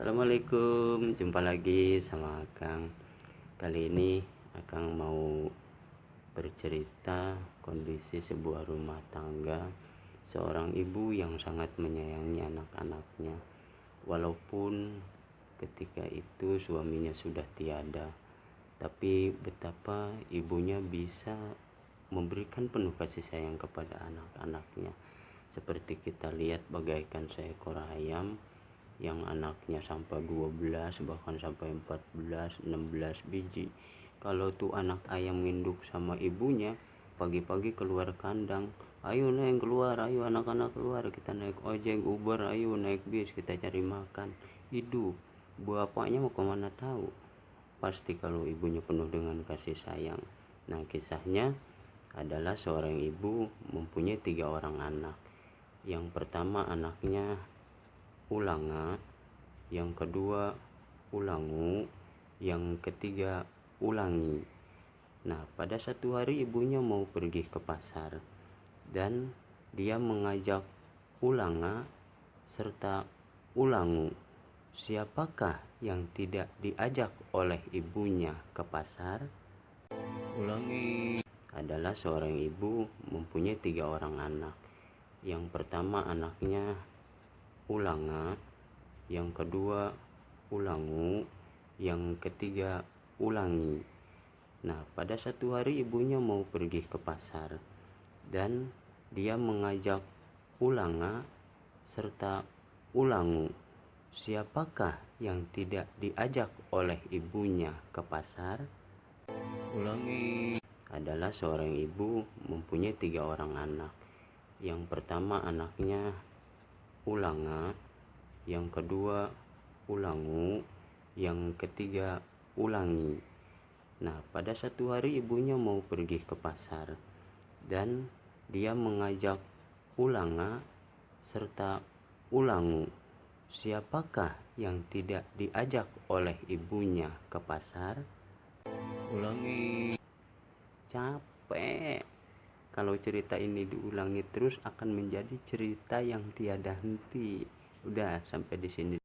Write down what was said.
Assalamualaikum. Jumpa lagi sama Kang. Kali ini Akang mau bercerita kondisi sebuah rumah tangga seorang ibu yang sangat menyayangi anak-anaknya. Walaupun ketika itu suaminya sudah tiada tapi betapa ibunya bisa memberikan penuh kasih sayang kepada anak-anaknya. Seperti kita lihat bagaikan seekor ayam yang anaknya sampai 12 bahkan sampai 14 16 biji. Kalau tuh anak ayam nginduk sama ibunya pagi-pagi keluar kandang ayo naik keluar ayo anak-anak keluar. Kita naik ojek uber ayo naik bis kita cari makan. Hidup bapaknya mau ke mana tahu? Pasti kalau ibunya penuh dengan kasih sayang. Nah kisahnya adalah seorang ibu mempunyai tiga orang anak. Yang pertama anaknya ulanga yang kedua ulangu yang ketiga ulangi. Nah pada satu hari ibunya mau pergi ke pasar dan dia mengajak ulanga serta ulangu. Siapakah yang tidak diajak oleh ibunya ke pasar? Ulangi. Adalah seorang ibu mempunyai tiga orang anak. Yang pertama anaknya ulanga yang kedua ulangu yang ketiga ulangi. Nah pada satu hari ibunya mau pergi ke pasar dan dia mengajak ulanga serta ulangu. Siapakah yang tidak diajak oleh ibunya ke pasar? Ulangi. Adalah seorang ibu mempunyai tiga orang anak. Yang pertama anaknya ulanga yang kedua ulangu yang ketiga ulangi. Nah pada satu hari ibunya mau pergi ke pasar dan dia mengajak ulanga serta ulangu. Siapakah yang tidak diajak oleh ibunya ke pasar? Ulangi. Capek kalau cerita ini diulangi terus akan menjadi cerita yang tiada henti. Udah sampai di sini.